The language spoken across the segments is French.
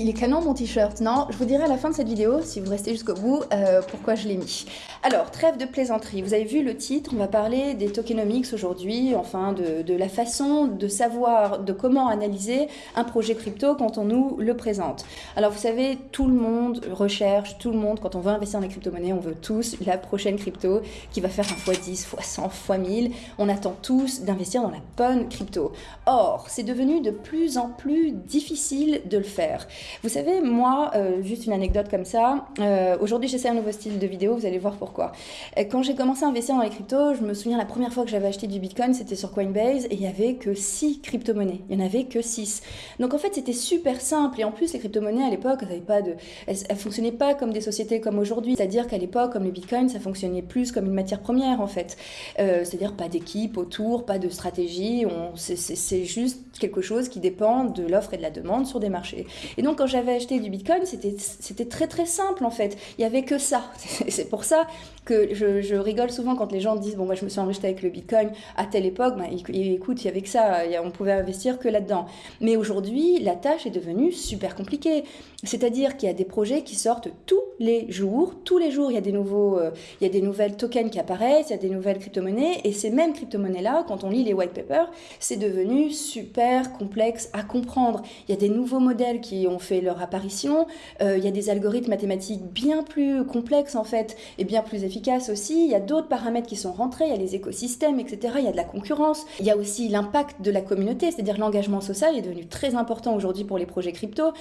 Il est canon mon t-shirt, non Je vous dirai à la fin de cette vidéo, si vous restez jusqu'au bout, euh, pourquoi je l'ai mis. Alors, trêve de plaisanterie, vous avez vu le titre, on va parler des tokenomics aujourd'hui, enfin de, la façon de savoir, de comment analyser un projet crypto quand on nous le présente. Alors vous savez, tout le monde recherche, tout le monde, quand on veut investir dans les crypto-monnaies, on veut tous la prochaine crypto qui va faire un x10, x100, x1000. On attend tous d'investir dans la bonne crypto. Or, c'est devenu de plus en plus difficile de le faire. Vous savez, moi, euh, juste une anecdote comme ça, euh, aujourd'hui j'essaie un nouveau style de vidéo, vous allez voir pourquoi. Euh, quand j'ai commencé à investir dans les cryptos, je me souviens la première fois que j'avais acheté du Bitcoin, c'était sur Coinbase, et il n'y avait que 6 crypto-monnaies. Il n'y en avait que 6. Donc en fait, c'était super simple, et en plus, les crypto-monnaies à l'époque, elles ne fonctionnaient pas comme des sociétés comme aujourd'hui. C'est-à-dire qu'à l'époque, comme le Bitcoin, ça fonctionnait plus comme une matière première, en fait. C'est-à-dire pas d'équipe autour, pas de stratégie, c'est juste quelque chose qui dépend de l'offre et de la demande sur des marchés. Et donc, quand j'avais acheté du Bitcoin, c'était très très simple en fait. Il n'y avait que ça. C'est pour ça que je, rigole souvent quand les gens disent Bon, moi je me suis enrichi avec le Bitcoin à telle époque. Ben, écoute, il y avait que ça. On pouvait investir que là-dedans. Mais aujourd'hui, la tâche est devenue super compliquée. C'est-à-dire qu'il y a des projets qui sortent tous les jours. Tous les jours, il y a des, nouveaux, euh, il y a des nouvelles tokens qui apparaissent, il y a des nouvelles crypto-monnaies. Et ces mêmes crypto-monnaies-là, quand on lit les white papers, c'est devenu super complexe à comprendre. Il y a des nouveaux modèles qui ont fait leur apparition. Euh, il y a des algorithmes mathématiques bien plus complexes, en fait, et bien plus efficaces aussi. Il y a d'autres paramètres qui sont rentrés. Il y a les écosystèmes, etc. Il y a de la concurrence. Il y a aussi l'impact de la communauté, c'est-à-dire l'engagement social est devenu très important aujourd'hui pour les projets crypto,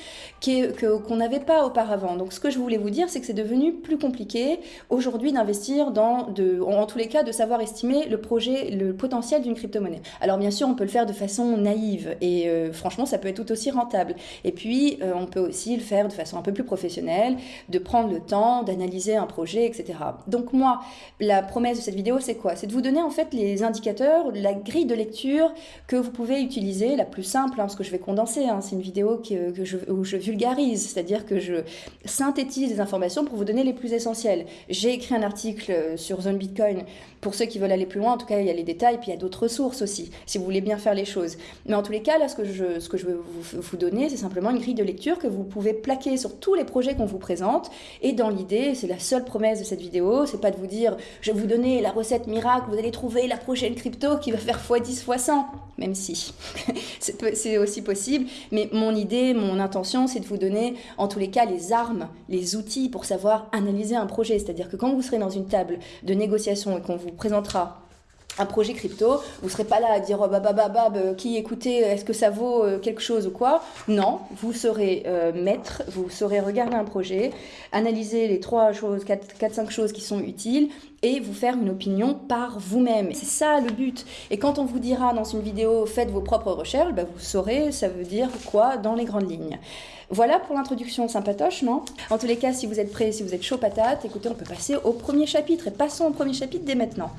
qu'on n'avait pas auparavant. Donc ce que je voulais vous dire, c'est que c'est devenu plus compliqué aujourd'hui d'investir dans, en, tous les cas, de savoir estimer le projet, le potentiel d'une crypto-monnaie. Alors bien sûr, on peut le faire de façon naïve et euh, franchement, ça peut être tout aussi rentable. Et puis, euh, on peut aussi le faire de façon un peu plus professionnelle, de prendre le temps, d'analyser un projet, etc. Donc moi, la promesse de cette vidéo, c'est quoi? C'est de vous donner en fait les indicateurs, la grille de lecture que vous pouvez utiliser, la plus simple, hein, parce que je vais condenser, hein, c'est une vidéo que, je, où je vulgarise c'est-à-dire que je synthétise les informations pour vous donner les plus essentielles. J'ai écrit un article sur Zone Bitcoin pour ceux qui veulent aller plus loin, en tout cas il y a les détails, puis il y a d'autres ressources aussi, si vous voulez bien faire les choses. Mais en tous les cas, là, ce que je, ce que je veux vous donner, c'est simplement une grille de lecture que vous pouvez plaquer sur tous les projets qu'on vous présente. Et dans l'idée, c'est la seule promesse de cette vidéo, c'est pas de vous dire, je vais vous donner la recette miracle, vous allez trouver la prochaine crypto qui va faire x10, x100, même si c'est aussi possible. Mais mon idée, mon intention, c'est de vous donner en tous les cas les armes, les outils pour savoir analyser un projet. C'est-à-dire que quand vous serez dans une table de négociation et qu'on vous présentera un projet crypto, vous serez pas là à dire oh, bah, bah, bah, bah, bah qui écoutez, est-ce que ça vaut euh, quelque chose ou quoi? Non, vous serez euh, maître, vous saurez regarder un projet, analyser les trois choses, 4-5 choses qui sont utiles et vous faire une opinion par vous-même. C'est ça le but. Et quand on vous dira dans une vidéo faites vos propres recherches, bah, vous saurez ça veut dire quoi dans les grandes lignes. Voilà pour l'introduction sympatoche, non? En tous les cas, si vous êtes prêts, si vous êtes chaud patate, écoutez, on peut passer au premier chapitre. Et passons au premier chapitre dès maintenant.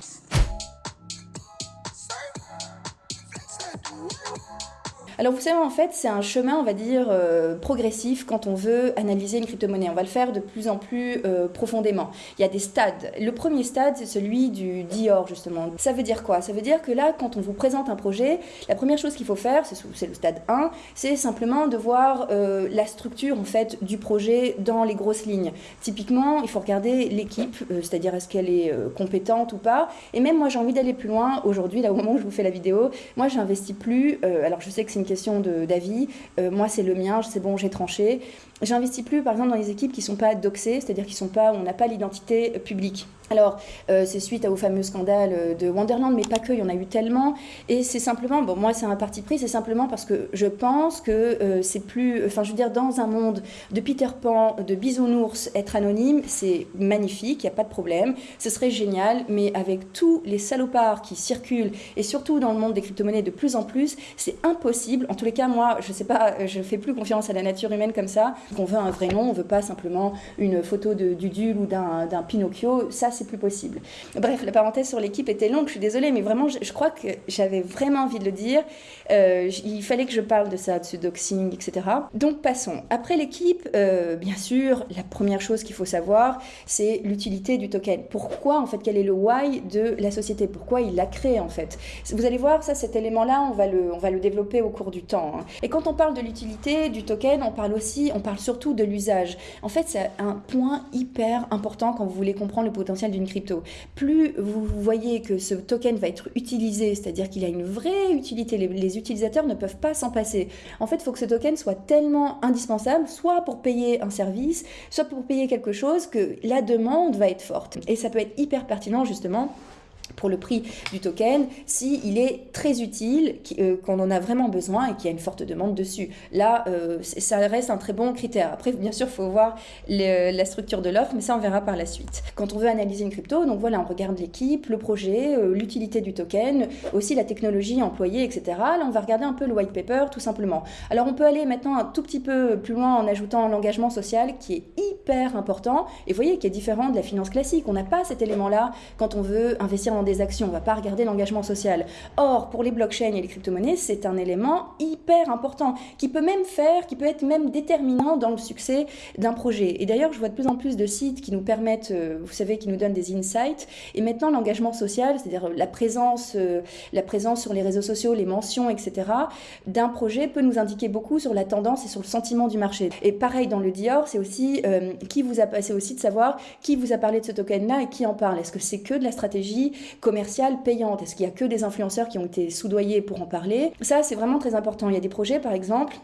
Alors vous savez, en fait, c'est un chemin, on va dire, euh, progressif quand on veut analyser une crypto-monnaie. On va le faire de plus en plus euh, profondément. Il y a des stades. Le premier stade, c'est celui du Dior, justement. Ça veut dire quoi? Ça veut dire que là, quand on vous présente un projet, la première chose qu'il faut faire, c'est le stade 1, c'est simplement de voir euh, la structure, en fait, du projet dans les grosses lignes. Typiquement, il faut regarder l'équipe, c'est-à-dire est-ce qu'elle est compétente ou pas. Et même moi, j'ai envie d'aller plus loin. Aujourd'hui, là, au moment où je vous fais la vidéo, moi, j'investis plus. alors, je sais que c'est une question d'avis. Euh, moi, c'est le mien, c'est bon, j'ai tranché. J'investis plus, par exemple, dans les équipes qui ne sont pas doxées, c'est-à-dire qui sont pas, on n'a pas l'identité publique. Alors, euh, c'est suite au fameux scandale euh, de Wonderland, mais pas que, il y en a eu tellement. Et c'est simplement, bon, moi, c'est un parti pris, c'est simplement parce que je pense que euh, c'est plus. Enfin, je veux dire, dans un monde de Peter Pan, de bisounours, être anonyme, c'est magnifique, il n'y a pas de problème. Ce serait génial, mais avec tous les salopards qui circulent, et surtout dans le monde des crypto-monnaies de plus en plus, c'est impossible. En tous les cas, moi, je sais pas, je fais plus confiance à la nature humaine comme ça. On veut un vrai nom, on veut pas simplement une photo de Dudule ou d'un Pinocchio. Ça, c'est plus possible. Bref, la parenthèse sur l'équipe était longue, je suis désolée, mais vraiment, je, crois que j'avais vraiment envie de le dire. Euh, il fallait que je parle de ça, de ce doxing, etc. Donc passons. Après l'équipe, euh, bien sûr, la première chose qu'il faut savoir, c'est l'utilité du token. Pourquoi, en fait, quel est le why de la société? Pourquoi il l'a créé, en fait? Vous allez voir, ça, cet élément-là, on, va le, on va le développer au cours du temps. Hein. Et quand on parle de l'utilité du token, on parle aussi, on parle surtout de l'usage. En fait, c'est un point hyper important quand vous voulez comprendre le potentiel d'une crypto. Plus vous voyez que ce token va être utilisé, c'est-à-dire qu'il a une vraie utilité, les, utilisateurs ne peuvent pas s'en passer. En fait, il faut que ce token soit tellement indispensable, soit pour payer un service, soit pour payer quelque chose, que la demande va être forte. Et ça peut être hyper pertinent justement pour le prix du token si est très utile, euh, qu'on en a vraiment besoin et qu'il y a une forte demande dessus. Là, euh, ça reste un très bon critère. Après, bien sûr, il faut voir la structure de l'offre, mais ça, on verra par la suite. Quand on veut analyser une crypto, donc voilà, on regarde l'équipe, le projet, euh, l'utilité du token, aussi la technologie employée, etc. Là, on va regarder un peu le white paper, tout simplement. Alors, on peut aller maintenant un tout petit peu plus loin en ajoutant l'engagement social, qui est hyper important. Et vous voyez, qui est différent de la finance classique. On n'a pas cet élément-là quand on veut investir des actions, on ne va pas regarder l'engagement social. Or, pour les blockchains et les crypto-monnaies, c'est un élément hyper important qui peut même faire, qui peut être même déterminant dans le succès d'un projet. Et d'ailleurs, je vois de plus en plus de sites qui nous permettent, euh, vous savez, qui nous donnent des insights. Et maintenant, l'engagement social, c'est-à-dire la présence, euh, la présence sur les réseaux sociaux, les mentions, etc., d'un projet peut nous indiquer beaucoup sur la tendance et sur le sentiment du marché. Et pareil dans le Dior, c'est aussi euh, c'est aussi de savoir qui vous a parlé de ce token-là et qui en parle. Est-ce que c'est que de la stratégie commerciale payante Est-ce qu'il y a que des influenceurs qui ont été soudoyés pour en parler? Ça, c'est vraiment très important. Il y a des projets, par exemple,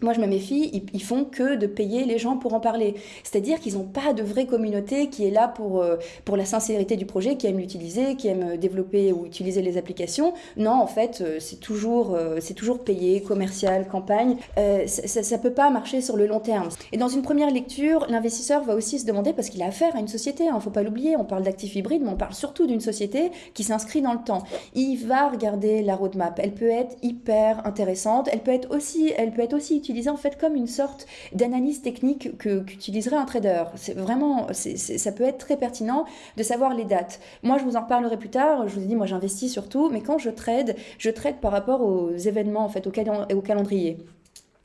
moi, je me méfie, ils, font que de payer les gens pour en parler. C'est-à-dire qu'ils n'ont pas de vraie communauté qui est là pour, euh, pour la sincérité du projet, qui aime l'utiliser, qui aime développer ou utiliser les applications. Non, en fait, euh, c'est toujours, euh, toujours payé, commercial, campagne. ça ne peut pas marcher sur le long terme. Et dans une première lecture, l'investisseur va aussi se demander, parce qu'il a affaire à une société, il hein, ne faut pas l'oublier, on parle d'actifs hybrides, mais on parle surtout d'une société qui s'inscrit dans le temps. Il va regarder la roadmap. Elle peut être hyper intéressante, elle peut être aussi, elle peut être aussi utilisée en fait comme une sorte d'analyse technique que qu'utiliserait un trader. C'est vraiment, ça peut être très pertinent de savoir les dates. Moi, je vous en reparlerai plus tard. Je vous ai dit, moi, j'investis surtout, mais quand je trade, je trade par rapport aux événements, en fait, au calendrier.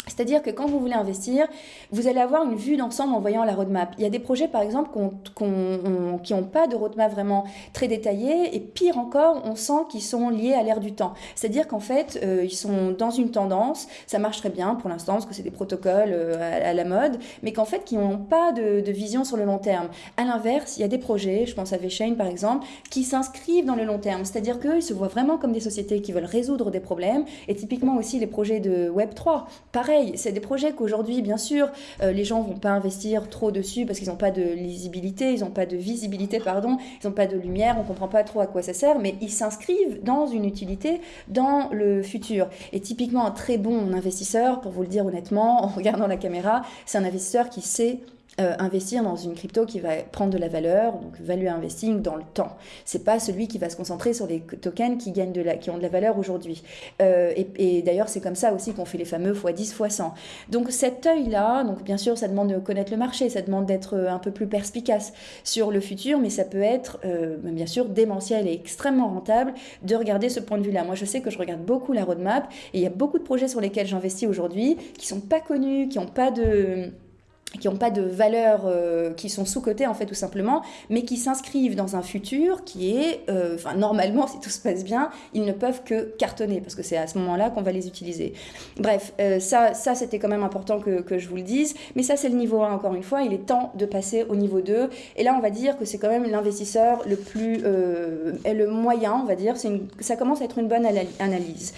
C'est-à-dire que quand vous voulez investir, vous allez avoir une vue d'ensemble en voyant la roadmap. Il y a des projets, par exemple, qui n'ont pas de roadmap vraiment très détaillée, et pire encore, on sent qu'ils sont liés à l'ère du temps. C'est-à-dire qu'en fait, euh, ils sont dans une tendance, ça marche très bien pour l'instant, parce que c'est des protocoles euh, à, la mode, mais qu'en fait, qui n'ont pas de, vision sur le long terme. À l'inverse, il y a des projets, je pense à VeChain par exemple, qui s'inscrivent dans le long terme. C'est-à-dire qu'ils se voient vraiment comme des sociétés qui veulent résoudre des problèmes, et typiquement aussi les projets de Web3. Pareil, c'est des projets qu'aujourd'hui, bien sûr, euh, les gens vont pas investir trop dessus parce qu'ils n'ont pas de lisibilité, ils n'ont pas de visibilité, pardon, ils n'ont pas de lumière, on comprend pas trop à quoi ça sert, mais ils s'inscrivent dans une utilité dans le futur. Et typiquement, un très bon investisseur, pour vous le dire honnêtement, en regardant la caméra, c'est un investisseur qui sait euh, investir dans une crypto qui va prendre de la valeur, donc value investing dans le temps. C'est pas celui qui va se concentrer sur les tokens qui gagnent de la, qui ont de la valeur aujourd'hui. Euh, et, d'ailleurs, c'est comme ça aussi qu'on fait les fameux x10, x100. Donc cet œil-là, donc bien sûr, ça demande de connaître le marché, ça demande d'être euh, un peu plus perspicace sur le futur, mais ça peut être bien sûr démentiel et extrêmement rentable de regarder ce point de vue-là. Moi, je sais que je regarde beaucoup la roadmap et il y a beaucoup de projets sur lesquels j'investis aujourd'hui qui sont pas connus, qui n'ont pas de qui n'ont pas de valeur, euh, qui sont sous-cotés en fait tout simplement, mais qui s'inscrivent dans un futur qui est, euh, enfin normalement si tout se passe bien, ils ne peuvent que cartonner parce que c'est à ce moment-là qu'on va les utiliser. Bref, euh, ça, ça c'était quand même important que, que, je vous le dise, mais ça c'est le niveau 1 encore une fois, il est temps de passer au niveau 2, et là on va dire que c'est quand même l'investisseur le plus, le moyen on va dire, une, ça commence à être une bonne analyse.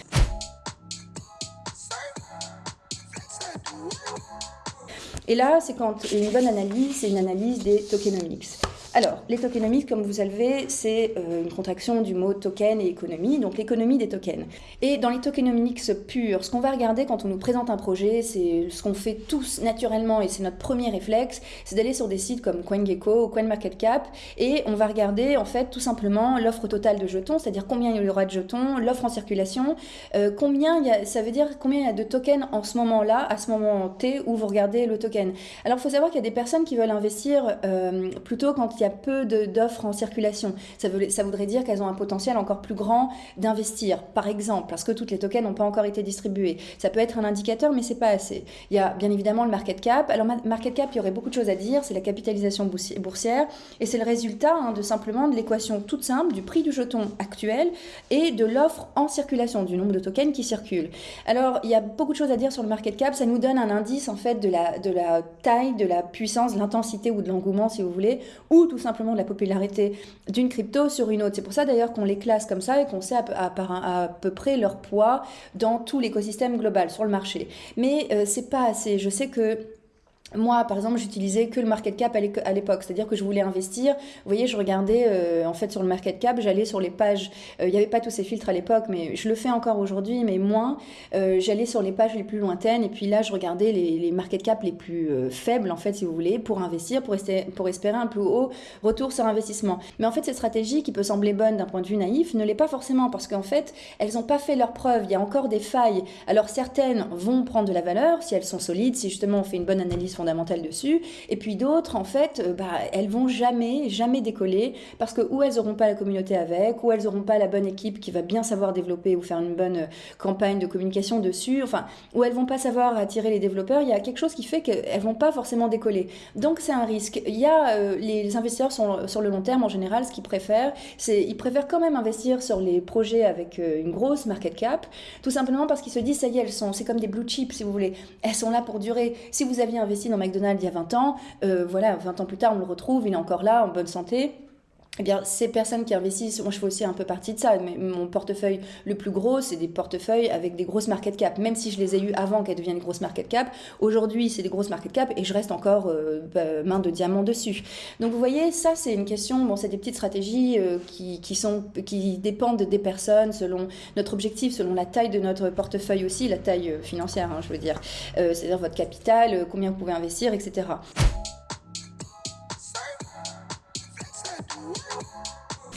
Et là, c'est quand une bonne analyse, c'est une analyse des tokenomics. Alors, les tokenomics, comme vous savez, c'est euh, une contraction du mot token et économie, donc l'économie des tokens. Et dans les tokenomics purs, ce qu'on va regarder quand on nous présente un projet, c'est ce qu'on fait tous naturellement, et c'est notre premier réflexe, c'est d'aller sur des sites comme CoinGecko ou CoinMarketCap, et on va regarder en fait tout simplement l'offre totale de jetons, c'est-à-dire combien il y aura de jetons, l'offre en circulation, euh, combien y a, ça veut dire combien il y a de tokens en ce moment-là, à ce moment T où vous regardez le token. Alors, il faut savoir qu'il y a des personnes qui veulent investir euh, plutôt quand qu'il y a peu d'offres en circulation. Ça, voudrait dire qu'elles ont un potentiel encore plus grand d'investir, par exemple, parce que toutes les tokens n'ont pas encore été distribués. Ça peut être un indicateur, mais c'est pas assez. Il y a bien évidemment le market cap. Alors, market cap, il y aurait beaucoup de choses à dire. C'est la capitalisation boursière et c'est le résultat hein, de simplement de l'équation toute simple du prix du jeton actuel et de l'offre en circulation, du nombre de tokens qui circulent. Alors, il y a beaucoup de choses à dire sur le market cap. Ça nous donne un indice en fait de la, de la taille, de la puissance, l'intensité ou de l'engouement, si vous voulez, ou tout simplement de la popularité d'une crypto sur une autre. C'est pour ça d'ailleurs qu'on les classe comme ça et qu'on sait à, peu près leur poids dans tout l'écosystème global sur le marché. Mais euh, c'est pas assez. Je sais que moi, par exemple, j'utilisais que le market cap à l'époque, c'est-à-dire que je voulais investir. Vous voyez, je regardais euh, en fait sur le market cap, j'allais sur les pages. Euh, il n'y avait pas tous ces filtres à l'époque, mais je le fais encore aujourd'hui, mais moins. Euh, j'allais sur les pages les plus lointaines et puis là, je regardais les, les market cap les plus faibles, en fait, si vous voulez, pour investir, pour, pour espérer un plus haut retour sur investissement. Mais en fait, cette stratégie qui peut sembler bonne d'un point de vue naïf ne l'est pas forcément parce qu'en fait, elles n'ont pas fait leur preuve. Il y a encore des failles. Alors certaines vont prendre de la valeur si elles sont solides, si justement on fait une bonne analyse fondamentales dessus. Et puis d'autres, en fait, euh, bah, elles vont jamais, jamais décoller parce que ou elles n'auront pas la communauté avec, ou elles n'auront pas la bonne équipe qui va bien savoir développer ou faire une bonne euh, campagne de communication dessus, enfin, ou elles vont pas savoir attirer les développeurs. Il y a quelque chose qui fait qu'elles vont pas forcément décoller. Donc c'est un risque. Il y a euh, les investisseurs sont, sur le long terme en général, ce qu'ils préfèrent, c'est ils préfèrent quand même investir sur les projets avec une grosse market cap, tout simplement parce qu'ils se disent ça y est, elles sont, c'est comme des blue chips si vous voulez, elles sont là pour durer. Si vous aviez investi dans McDonald's il y a 20 ans, euh, voilà, 20 ans plus tard, on le retrouve, il est encore là, en bonne santé eh bien, ces personnes qui investissent, moi je fais aussi un peu partie de ça, mais mon portefeuille le plus gros, c'est des portefeuilles avec des grosses market cap. Même si je les ai eues avant qu'elles deviennent grosses market cap, aujourd'hui c'est des grosses market cap et je reste encore euh, bah, main de diamant dessus. Donc vous voyez, ça c'est une question, bon, c'est des petites stratégies euh, qui, qui dépendent des personnes selon notre objectif, selon la taille de notre portefeuille aussi, la taille euh, financière, hein, je veux dire, c'est-à-dire votre capital, combien vous pouvez investir, etc.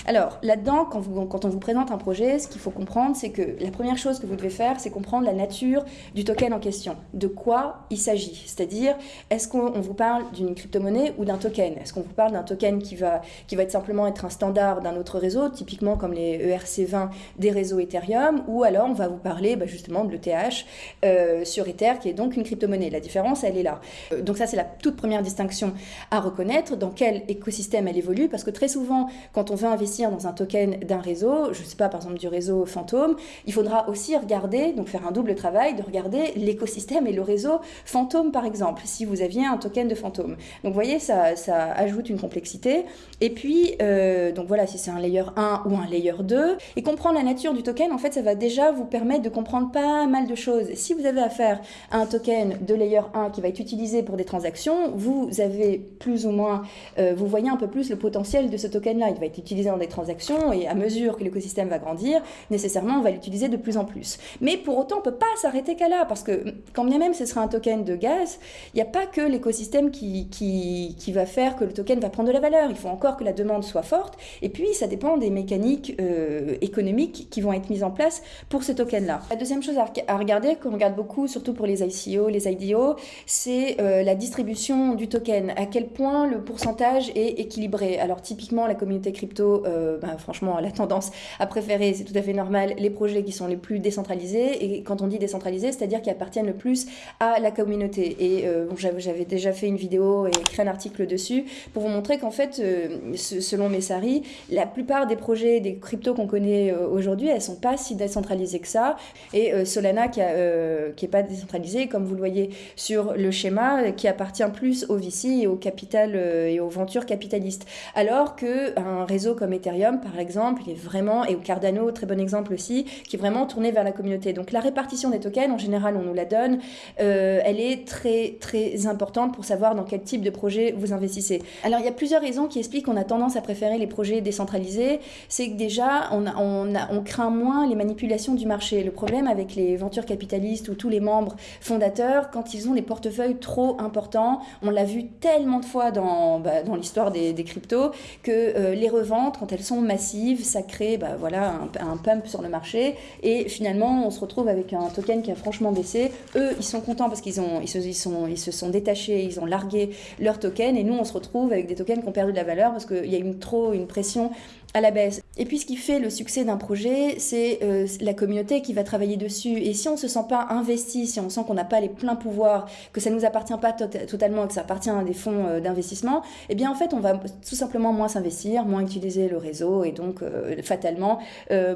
Alors là-dedans, quand, on vous présente un projet, ce qu'il faut comprendre, c'est que la première chose que vous devez faire, c'est comprendre la nature du token en question, de quoi il s'agit. C'est-à-dire, est-ce qu'on vous parle d'une crypto-monnaie ou d'un token? Est-ce qu'on vous parle d'un token qui va, qui va être simplement être un standard d'un autre réseau, typiquement comme les ERC20 des réseaux Ethereum, ou alors on va vous parler bah, justement de l'ETH euh, sur Ether, qui est donc une crypto-monnaie. La différence, elle est là. Euh, donc ça, c'est la toute première distinction à reconnaître, dans quel écosystème elle évolue, parce que très souvent, quand on veut investir dans un token d'un réseau, je ne sais pas, par exemple du réseau fantôme, il faudra aussi regarder, donc faire un double travail, de regarder l'écosystème et le réseau fantôme, par exemple, si vous aviez un token de fantôme. Donc vous voyez, ça, ça ajoute une complexité. Et puis, euh, donc voilà, si c'est un layer 1 ou un layer 2, et comprendre la nature du token, en fait, ça va déjà vous permettre de comprendre pas mal de choses. Si vous avez affaire à un token de layer 1 qui va être utilisé pour des transactions, vous avez plus ou moins, euh, vous voyez un peu plus le potentiel de ce token-là. Il va être utilisé dans des transactions et à mesure que l'écosystème va grandir, nécessairement on va l'utiliser de plus en plus. Mais pour autant, on ne peut pas s'arrêter qu'à là parce que quand bien même ce serait un token de gaz, il n'y a pas que l'écosystème qui, qui, qui, va faire que le token va prendre de la valeur. Il faut encore que la demande soit forte et puis ça dépend des mécaniques euh, économiques qui vont être mises en place pour ce token-là. La deuxième chose à, regarder, qu'on regarde beaucoup, surtout pour les ICO, les IDO, c'est euh, la distribution du token. À quel point le pourcentage est équilibré? Alors typiquement, la communauté crypto euh, bah, franchement, la tendance à préférer, c'est tout à fait normal, les projets qui sont les plus décentralisés. Et quand on dit décentralisé, c'est-à-dire qui appartiennent le plus à la communauté. Et euh, j'avais déjà fait une vidéo et écrit un article dessus pour vous montrer qu'en fait, euh, selon Messari, la plupart des projets, des cryptos qu'on connaît aujourd'hui, elles sont pas si décentralisées que ça. Et Solana, qui n'est pas décentralisée, comme vous le voyez sur le schéma, qui appartient plus au VC et au capital et aux ventures capitalistes. Alors qu'un réseau comme Ethereum, par exemple, il est vraiment, et au Cardano, très bon exemple aussi, qui est vraiment tourné vers la communauté. Donc la répartition des tokens, en général, on nous la donne, euh, elle est très très importante pour savoir dans quel type de projet vous investissez. Alors il y a plusieurs raisons qui expliquent qu'on a tendance à préférer les projets décentralisés. C'est que déjà, on, craint moins les manipulations du marché. Le problème avec les ventures capitalistes ou tous les membres fondateurs, quand ils ont des portefeuilles trop importants, on l'a vu tellement de fois dans, bah, l'histoire des, des, cryptos, que euh, les reventes, quand elles sont massives, ça crée bah, voilà, un, pump sur le marché et finalement on se retrouve avec un token qui a franchement baissé. Eux, ils sont contents parce qu'ils se, sont, ils se sont détachés, ils ont largué leur token et nous on se retrouve avec des tokens qui ont perdu de la valeur parce qu'il y a une, trop une pression à la baisse. Et puis ce qui fait le succès d'un projet, c'est euh, la communauté qui va travailler dessus. Et si on ne se sent pas investi, si on sent qu'on n'a pas les pleins pouvoirs, que ça ne nous appartient pas totalement, que ça appartient à des fonds euh, d'investissement, eh bien en fait on va tout simplement moins s'investir, moins utiliser le réseau et donc euh, fatalement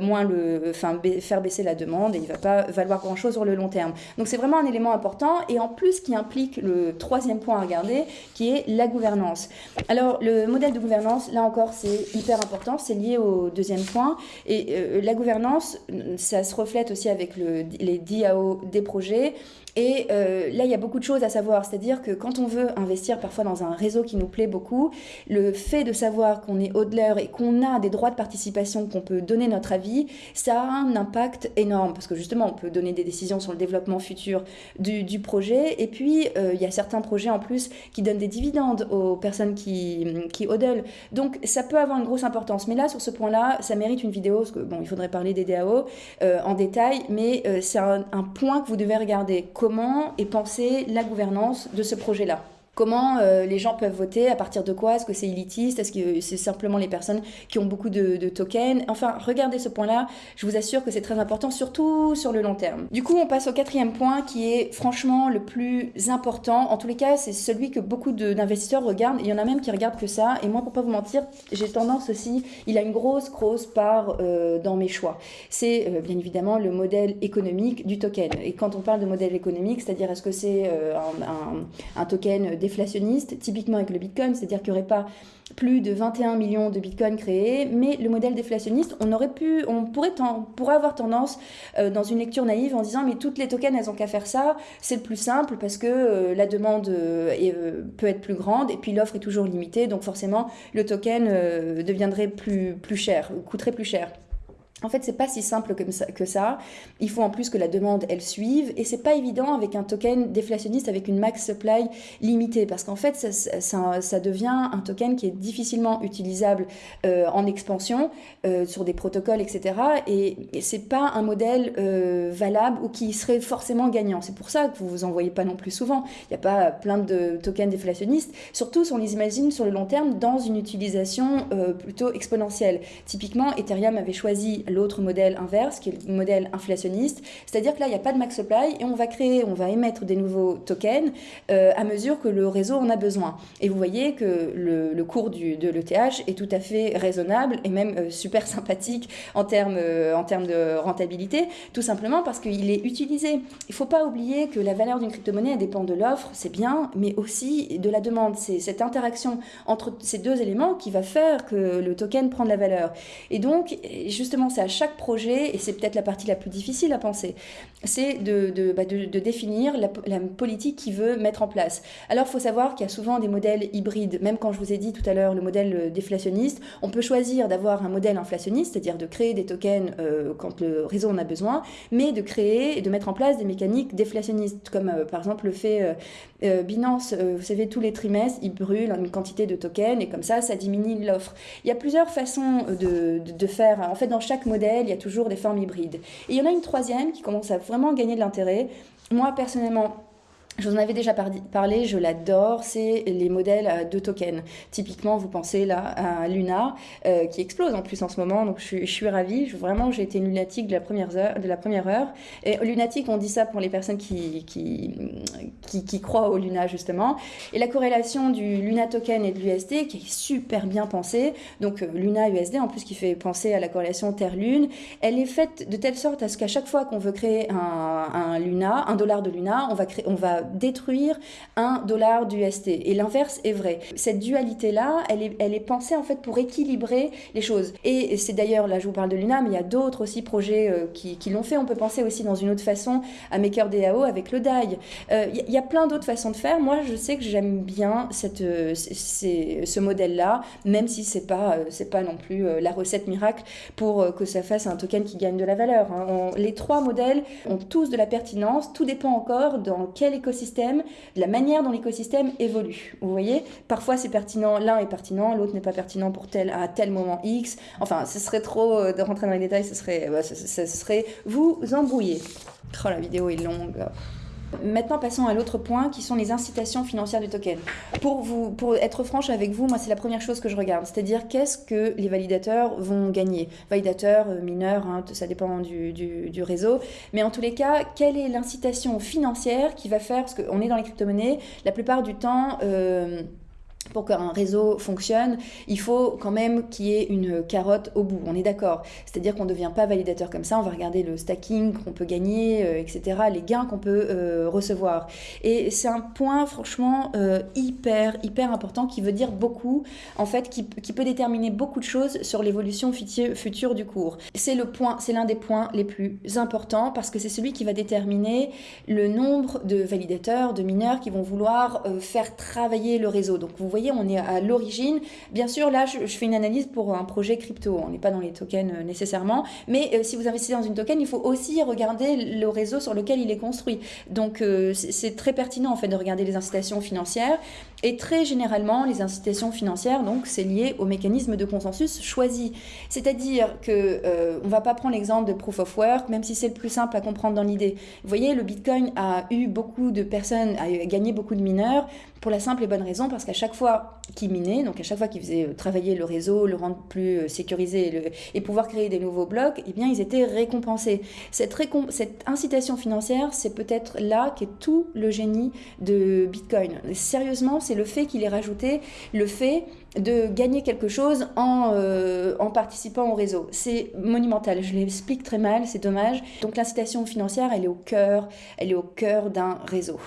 moins le, enfin, faire baisser la demande et il ne va pas valoir grand-chose sur le long terme. Donc c'est vraiment un élément important et en plus qui implique le troisième point à regarder qui est la gouvernance. Alors le modèle de gouvernance, là encore c'est hyper important c'est lié au deuxième point. Et euh, la gouvernance, ça se reflète aussi avec le, les DAO des projets. Et euh, là, il y a beaucoup de choses à savoir. C'est-à-dire que quand on veut investir parfois dans un réseau qui nous plaît beaucoup, le fait de savoir qu'on est hodler et qu'on a des droits de participation, qu'on peut donner notre avis, ça a un impact énorme. Parce que justement, on peut donner des décisions sur le développement futur du, projet. Et puis, euh, il y a certains projets en plus qui donnent des dividendes aux personnes qui, qui. Donc, ça peut avoir une grosse importance. Mais là, sur ce point-là, ça mérite une vidéo. Parce que, bon, il faudrait parler des DAO euh, en détail. Mais c'est un, point que vous devez regarder est pensée la gouvernance de ce projet-là. Comment euh, les gens peuvent voter À partir de quoi Est-ce que c'est élitiste Est-ce que c'est simplement les personnes qui ont beaucoup de, tokens Enfin, regardez ce point-là. Je vous assure que c'est très important, surtout sur le long terme. Du coup, on passe au quatrième point qui est franchement le plus important. En tous les cas, c'est celui que beaucoup d'investisseurs regardent. Il y en a même qui regardent que ça. Et moi, pour pas vous mentir, j'ai tendance aussi, il a une grosse, grosse part euh, dans mes choix. C'est euh, bien évidemment le modèle économique du token. Et quand on parle de modèle économique, c'est-à-dire est-ce que c'est un, un, token déflationniste, typiquement avec le Bitcoin, c'est-à-dire qu'il n'y aurait pas plus de 21 millions de bitcoins créés, mais le modèle déflationniste, on aurait pu, on pourrait, avoir tendance euh, dans une lecture naïve en disant mais toutes les tokens elles ont qu'à faire ça, c'est le plus simple parce que euh, la demande euh, peut être plus grande et puis l'offre est toujours limitée, donc forcément le token deviendrait plus cher, coûterait plus cher. En fait, c'est pas si simple que ça, Il faut en plus que la demande, elle suive. Et c'est pas évident avec un token déflationniste avec une max supply limitée. Parce qu'en fait, ça, devient un token qui est difficilement utilisable euh, en expansion euh, sur des protocoles, etc. Et, c'est pas un modèle euh, valable ou qui serait forcément gagnant. C'est pour ça que vous vous en voyez pas non plus souvent. Il n'y a pas plein de tokens déflationnistes. Surtout on les imagine sur le long terme dans une utilisation plutôt exponentielle. Typiquement, Ethereum avait choisi l'autre modèle inverse, qui est le modèle inflationniste. C'est-à-dire que là, il n'y a pas de max supply et on va créer, on va émettre des nouveaux tokens euh, à mesure que le réseau en a besoin. Et vous voyez que le, cours de l'ETH est tout à fait raisonnable et même euh, super sympathique en termes, euh, en de rentabilité, tout simplement parce qu'il est utilisé. Il ne faut pas oublier que la valeur d'une crypto-monnaie dépend de l'offre, c'est bien, mais aussi de la demande. C'est cette interaction entre ces deux éléments qui va faire que le token prend de la valeur. Et donc, justement, à chaque projet, et c'est peut-être la partie la plus difficile à penser, c'est de, de, bah, définir la, politique qu'il veut mettre en place. Alors, il faut savoir qu'il y a souvent des modèles hybrides. Même quand je vous ai dit tout à l'heure le modèle déflationniste, on peut choisir d'avoir un modèle inflationniste, c'est-à-dire de créer des tokens euh, quand le réseau en a besoin, mais de créer et de mettre en place des mécaniques déflationnistes, comme euh, par exemple le fait euh, Binance, vous savez, tous les trimestres, ils brûlent une quantité de tokens, et comme ça, ça diminue l'offre. Il y a plusieurs façons de, de faire. En fait, dans chaque modèle, il y a toujours des formes hybrides. Et il y en a une troisième qui commence à vraiment gagner de l'intérêt. Moi, personnellement, je vous en avais déjà parlé, je l'adore, c'est les modèles de tokens. Typiquement, vous pensez là à Luna, euh, qui explose en plus en ce moment, donc je suis, ravie. Vraiment, j'ai été lunatique de la, première heure. Et lunatique, on dit ça pour les personnes qui, croient au Luna, justement. Et la corrélation du Luna token et de l'USD, qui est super bien pensée, donc euh, Luna USD, en plus qui fait penser à la corrélation Terre-Lune, elle est faite de telle sorte à ce qu'à chaque fois qu'on veut créer un, un Luna, un dollar de Luna, on va, créer, on va détruire un dollar d'UST. Et l'inverse est vrai. Cette dualité-là, elle est, pensée en fait pour équilibrer les choses. Et c'est d'ailleurs, là je vous parle de Luna, mais il y a d'autres aussi projets euh, qui, l'ont fait. On peut penser aussi dans une autre façon à MakerDAO avec le DAI. Euh, il y, a plein d'autres façons de faire. Moi, je sais que j'aime bien cette, euh, ce modèle-là, même si c'est pas, c'est pas non plus la recette miracle pour que ça fasse un token qui gagne de la valeur. Hein. les trois modèles ont tous de la pertinence. Tout dépend encore dans quel écosystème de la manière dont l'écosystème évolue. Vous voyez Parfois c'est pertinent, l'un est pertinent, l'autre n'est pas pertinent pour tel à tel moment X. Enfin, ce serait trop de rentrer dans les détails, ce serait, ce serait vous embrouiller. Oh, la vidéo est longue. Maintenant, passons à l'autre point qui sont les incitations financières du token. Pour, vous, pour être franche avec vous, moi, c'est la première chose que je regarde. C'est-à-dire, qu'est-ce que les validateurs vont gagner? Validateurs, euh, mineurs, hein, ça dépend du, réseau. Mais en tous les cas, quelle est l'incitation financière qui va faire Parce qu'on est dans les crypto-monnaies, la plupart du temps... Euh, pour qu'un réseau fonctionne, il faut quand même qu'il y ait une carotte au bout, on est d'accord. C'est-à-dire qu'on ne devient pas validateur comme ça, on va regarder le stacking qu'on peut gagner, euh, etc., les gains qu'on peut euh, recevoir. Et c'est un point franchement euh, hyper, hyper important qui veut dire beaucoup, en fait, qui, peut déterminer beaucoup de choses sur l'évolution future du cours. C'est le point, c'est l'un des points les plus importants parce que c'est celui qui va déterminer le nombre de validateurs, de mineurs qui vont vouloir faire travailler le réseau. Donc vous voyez, on est à l'origine. Bien sûr, là, je, fais une analyse pour un projet crypto. On n'est pas dans les tokens euh, nécessairement. Mais euh, si vous investissez dans une token, il faut aussi regarder le réseau sur lequel il est construit. Donc, euh, c'est très pertinent, en fait, de regarder les incitations financières. Et très généralement, les incitations financières, donc, c'est lié au mécanisme de consensus choisi. C'est-à-dire que on va pas prendre l'exemple de proof of work, même si c'est le plus simple à comprendre dans l'idée. Vous voyez, le Bitcoin a eu beaucoup de personnes, a gagné beaucoup de mineurs pour la simple et bonne raison parce qu'à chaque fois qu'ils minaient, donc à chaque fois qu'ils faisaient euh, travailler le réseau, le rendre plus euh, sécurisé et, pouvoir créer des nouveaux blocs, eh bien ils étaient récompensés. Cette, cette incitation financière, c'est peut-être là qu'est tout le génie de Bitcoin. Sérieusement, c'est le fait qu'il ait rajouté le fait de gagner quelque chose en, euh, en participant au réseau. C'est monumental, je l'explique très mal, c'est dommage. Donc l'incitation financière, elle est au cœur, elle est au cœur d'un réseau.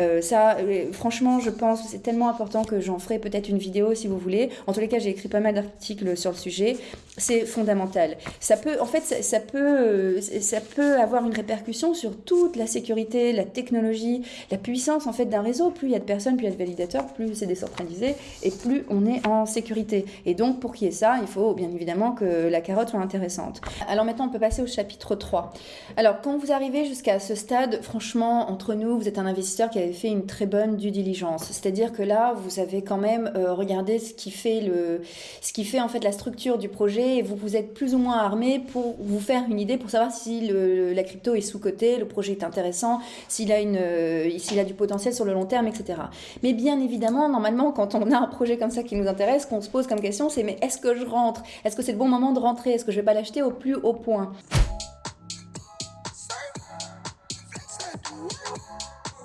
Euh, ça, euh, franchement, je pense que c'est tellement important que j'en ferai peut-être une vidéo si vous voulez. En tous les cas, j'ai écrit pas mal d'articles sur le sujet. C'est fondamental. Ça peut, en fait, ça, peut, ça peut avoir une répercussion sur toute la sécurité, la technologie, la puissance en fait d'un réseau. Plus il y a de personnes, plus il y a de validateurs, plus c'est décentralisé et plus on est en sécurité. Et donc, pour qu'il y ait ça, il faut bien évidemment que la carotte soit intéressante. Alors maintenant, on peut passer au chapitre 3. Alors, quand vous arrivez jusqu'à ce stade, franchement, entre nous, vous êtes un investisseur qui avait fait une très bonne due diligence. C'est-à-dire que là, vous avez quand même euh, regardé ce qui fait le, ce qui fait en fait la structure du projet vous vous êtes plus ou moins armé pour vous faire une idée pour savoir si la crypto est sous-côté, le projet est intéressant, s'il a euh, du potentiel sur le long terme, etc. Mais bien évidemment, normalement, quand on a un projet comme ça qui nous intéresse, qu'on se pose comme question, c'est mais est-ce que je rentre? Est-ce que c'est le bon moment de rentrer? Est-ce que je vais pas l'acheter au plus haut point?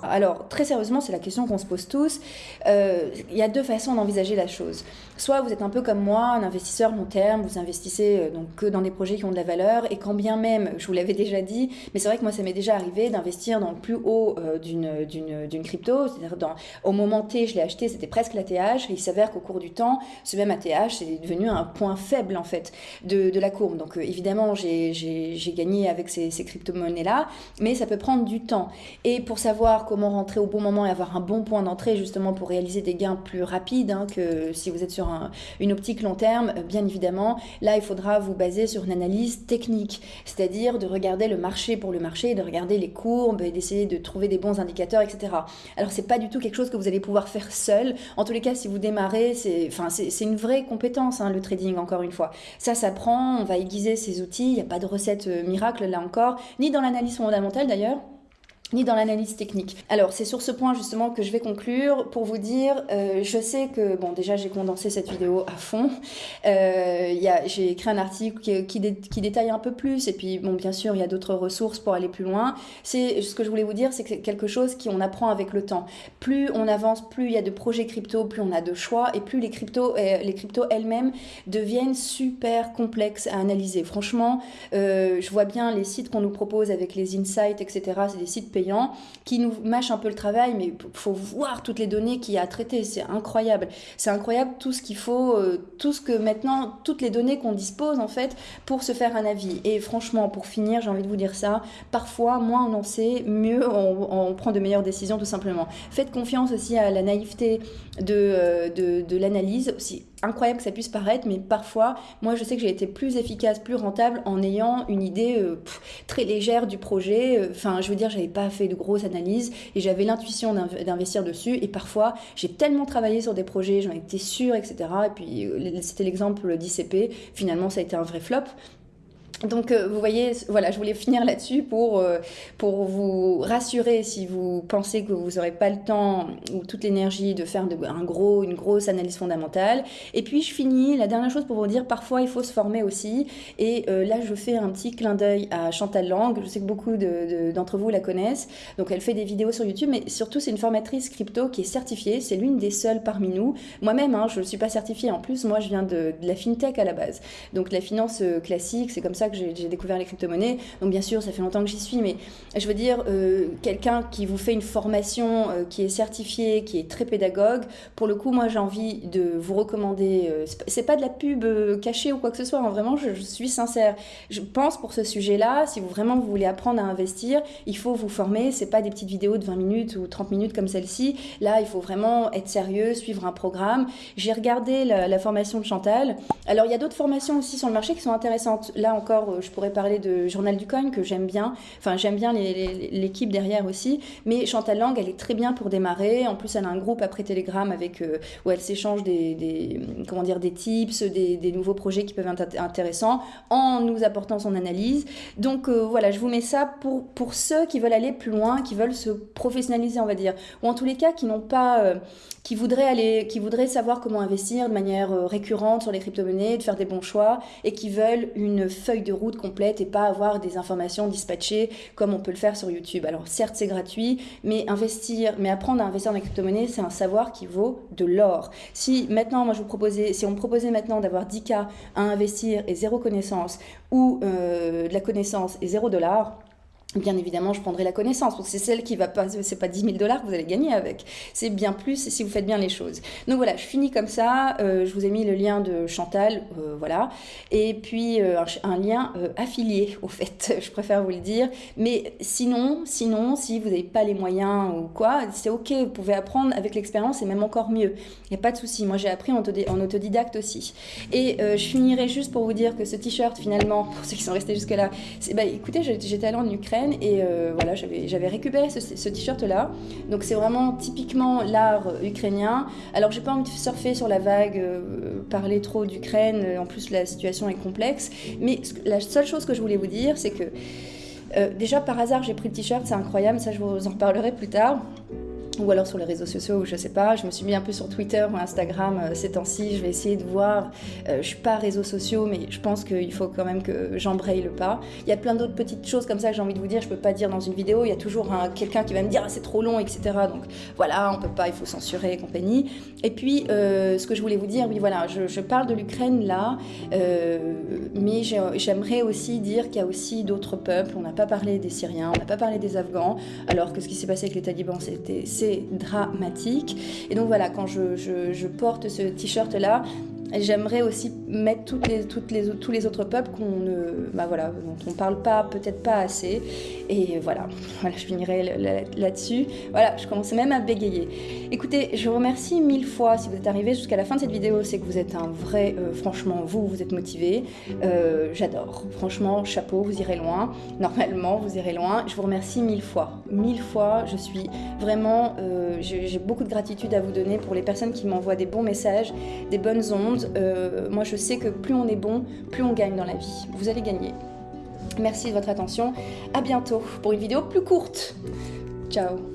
Alors, très sérieusement, c'est la question qu'on se pose tous. Euh, il y a deux façons d'envisager la chose. Soit vous êtes un peu comme moi, un investisseur long terme, vous investissez euh, donc que dans des projets qui ont de la valeur, et quand bien même, je vous l'avais déjà dit, mais c'est vrai que moi ça m'est déjà arrivé d'investir dans le plus haut euh, d'une crypto, c'est-à-dire au moment T, je l'ai acheté, c'était presque l'ATH, et il s'avère qu'au cours du temps, ce même ATH, c'est devenu un point faible en fait de, de la courbe. Donc évidemment, j'ai gagné avec ces, ces crypto-monnaies-là, mais ça peut prendre du temps. Et pour savoir comment rentrer au bon moment et avoir un bon point d'entrée justement pour réaliser des gains plus rapides hein, que si vous êtes sur une optique long terme, euh, bien évidemment, là il faudra vous baser sur une analyse technique, c'est-à-dire de regarder le marché pour le marché, de regarder les courbes et d'essayer de trouver des bons indicateurs, etc. Alors c'est pas du tout quelque chose que vous allez pouvoir faire seul. En tous les cas, si vous démarrez, c'est enfin, une vraie compétence hein, le trading encore une fois. Ça s'apprend, on va aiguiser ces outils, il n'y a pas de recette euh, miracle là encore, ni dans l'analyse fondamentale d'ailleurs ni dans l'analyse technique. Alors c'est sur ce point justement que je vais conclure pour vous dire, euh, je sais que, bon déjà j'ai condensé cette vidéo à fond, euh, j'ai écrit un article qui, qui, détaille un peu plus et puis bon bien sûr il y a d'autres ressources pour aller plus loin. C'est ce que je voulais vous dire, c'est que c'est quelque chose qu'on apprend avec le temps. Plus on avance, plus il y a de projets crypto, plus on a de choix et plus les cryptos, euh, les cryptos elles-mêmes deviennent super complexes à analyser. Franchement, je vois bien les sites qu'on nous propose avec les insights, etc. C'est des sites payants qui nous mâche un peu le travail, mais faut voir toutes les données qu'il y a à traiter. C'est incroyable. C'est incroyable tout ce qu'il faut, euh, tout ce que maintenant, toutes les données qu'on dispose en fait pour se faire un avis. Et franchement, pour finir, j'ai envie de vous dire ça, parfois, moins on en sait, mieux on, prend de meilleures décisions tout simplement. Faites confiance aussi à la naïveté de, euh, l'analyse, aussi incroyable que ça puisse paraître, mais parfois, moi, je sais que j'ai été plus efficace, plus rentable en ayant une idée euh, très légère du projet. Enfin, je veux dire, j'avais pas fait de grosses analyses et j'avais l'intuition d'investir dessus. Et parfois, j'ai tellement travaillé sur des projets, j'en étais sûre, etc. Et puis, c'était l'exemple d'ICP. Finalement, ça a été un vrai flop. Donc euh, vous voyez, voilà, je voulais finir là-dessus pour, euh, pour vous rassurer si vous pensez que vous n'aurez pas le temps ou toute l'énergie de faire un gros, une grosse analyse fondamentale. Et puis je finis, la dernière chose pour vous dire, parfois il faut se former aussi. Et euh, là, je fais un petit clin d'œil à Chantal Lang. Je sais que beaucoup d'entre vous la connaissent. Donc elle fait des vidéos sur YouTube, mais surtout c'est une formatrice crypto qui est certifiée. C'est l'une des seules parmi nous. Moi-même, hein, je ne suis pas certifiée. En plus, moi je viens de, de la fintech à la base. Donc la finance classique, c'est comme ça que j'ai découvert les crypto-monnaies. Donc bien sûr, ça fait longtemps que j'y suis, mais je veux dire, euh, quelqu'un qui vous fait une formation euh, qui est certifiée, qui est très pédagogue, pour le coup, moi j'ai envie de vous recommander, euh, c'est pas de la pub cachée ou quoi que ce soit, hein, vraiment, je, suis sincère. Je pense pour ce sujet-là, si vous vraiment vous voulez apprendre à investir, il faut vous former, c'est pas des petites vidéos de 20 minutes ou 30 minutes comme celle-ci. Là, il faut vraiment être sérieux, suivre un programme. J'ai regardé la formation de Chantal. Alors, il y a d'autres formations aussi sur le marché qui sont intéressantes. Là encore, euh, je pourrais parler de Journal du Coin que j'aime bien. Enfin, j'aime bien l'équipe derrière aussi. Mais Chantal Lang, elle est très bien pour démarrer. En plus, elle a un groupe après Telegram avec euh, où elle s'échange des, comment dire des tips, des, nouveaux projets qui peuvent être intéressants en nous apportant son analyse. Donc euh, voilà, je vous mets ça pour pour ceux qui veulent aller plus loin, qui veulent se professionnaliser, on va dire, ou en tous les cas qui n'ont pas, qui voudraient aller, qui voudraient savoir comment investir de manière récurrente sur les crypto-monnaies, de faire des bons choix et qui veulent une feuille de route complète et pas avoir des informations dispatchées comme on peut le faire sur YouTube. Alors certes c'est gratuit, mais investir, mais apprendre à investir dans la crypto-monnaie, c'est un savoir qui vaut de l'or. Si maintenant, moi je vous proposais, si on me proposait maintenant d'avoir 10 cas à investir et zéro connaissance, ou euh, de la connaissance et zéro dollar, Bien évidemment, je prendrai la connaissance, c'est celle qui va pas, c'est pas 10 000 dollars que vous allez gagner avec, c'est bien plus si vous faites bien les choses. Donc voilà, je finis comme ça, euh, je vous ai mis le lien de Chantal, euh, voilà, et puis euh, un, lien affilié, au fait, je préfère vous le dire, mais sinon, sinon, si vous n'avez pas les moyens ou quoi, c'est ok, vous pouvez apprendre avec l'expérience et même encore mieux, il n'y a pas de souci, moi j'ai appris en, autodidacte aussi. Et je finirai juste pour vous dire que ce t-shirt, finalement, pour ceux qui sont restés jusque-là, bah, écoutez, j'étais allée en Ukraine, et euh, voilà, j'avais récupéré ce, t-shirt-là. Donc c'est vraiment typiquement l'art ukrainien. Alors j'ai pas envie de surfer sur la vague, euh, parler trop d'Ukraine, en plus la situation est complexe. Mais la seule chose que je voulais vous dire, c'est que euh, déjà par hasard j'ai pris le t-shirt, c'est incroyable, ça je vous en parlerai plus tard ou alors sur les réseaux sociaux, ou je sais pas. Je me suis mis un peu sur Twitter ou Instagram euh, ces temps-ci. Je vais essayer de voir. Euh, je suis pas réseaux sociaux, mais je pense qu'il faut quand même que j'embraye le pas. Il y a plein d'autres petites choses comme ça que j'ai envie de vous dire. Je peux pas dire dans une vidéo. Il y a toujours quelqu'un qui va me dire ah, c'est trop long, etc. Donc voilà, on peut pas, il faut censurer et compagnie. Et puis euh, ce que je voulais vous dire, oui voilà, je, je parle de l'Ukraine là, mais j'aimerais aussi dire qu'il y a aussi d'autres peuples. On n'a pas parlé des Syriens, on n'a pas parlé des Afghans, alors que ce qui s'est passé avec les talibans, c'était dramatique. Et donc voilà, quand je, je porte ce t-shirt-là, J'aimerais aussi mettre toutes les, toutes les, tous les autres peuples qu'on ne, bah voilà, dont on parle pas, peut-être pas assez. Et voilà, voilà je finirai là-dessus. Voilà, je commençais même à bégayer. Écoutez, je vous remercie mille fois si vous êtes arrivé jusqu'à la fin de cette vidéo. C'est que vous êtes un vrai, euh, franchement, vous, vous êtes motivé. Euh, j'adore. Franchement, chapeau, vous irez loin. Normalement, vous irez loin. Je vous remercie mille fois. Mille fois, je suis vraiment, euh, j'ai beaucoup de gratitude à vous donner pour les personnes qui m'envoient des bons messages, des bonnes ondes euh, moi je sais que plus on est bon, plus on gagne dans la vie. Vous allez gagner. Merci de votre attention. À bientôt pour une vidéo plus courte. Ciao